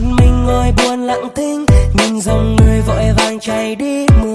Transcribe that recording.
một mình ngồi buồn lặng thinh nhìn dòng người vội vàng chạy đi mưa